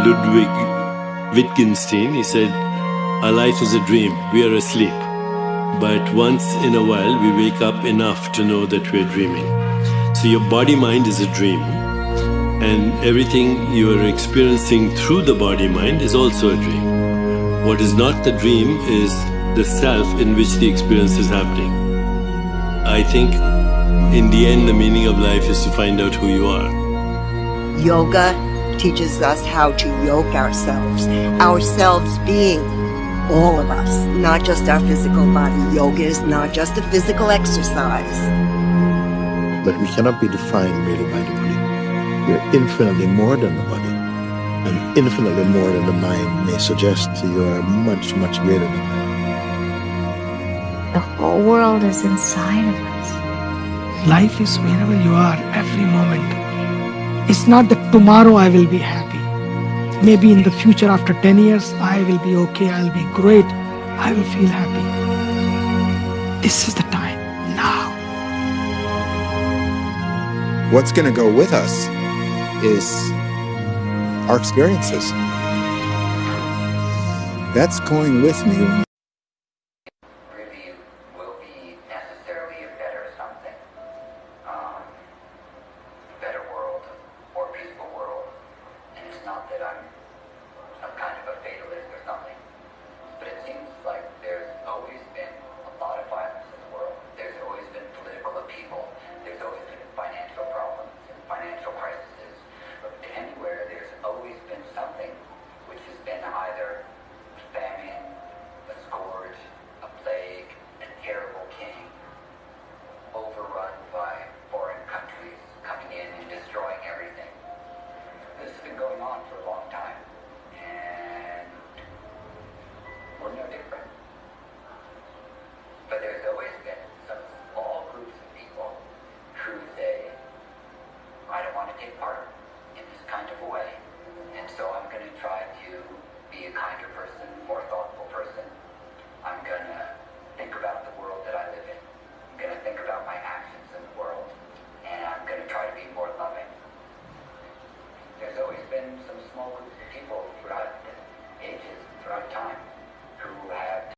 Ludwig Wittgenstein. He said, Our life is a dream, we are asleep. But once in a while, we wake up enough to know that we're dreaming. So your body mind is a dream. And everything you are experiencing through the body mind is also a dream. What is not the dream is the self in which the experience is happening. I think in the end, the meaning of life is to find out who you are. Yoga teaches us how to yoke ourselves, ourselves being all of us, not just our physical body. Yoga is not just a physical exercise. But we cannot be defined merely by the body. We're infinitely more than the body. And infinitely more than the mind may suggest. You are much, much greater than that. The whole world is inside of us. Life is wherever you are, every moment. It's not that tomorrow I will be happy. Maybe in the future, after 10 years, I will be okay, I'll be great, I will feel happy. This is the time, now. What's going to go with us is our experiences. That's going with me. And part in this kind of way. And so I'm going to try to be a kinder person, more thoughtful person. I'm going to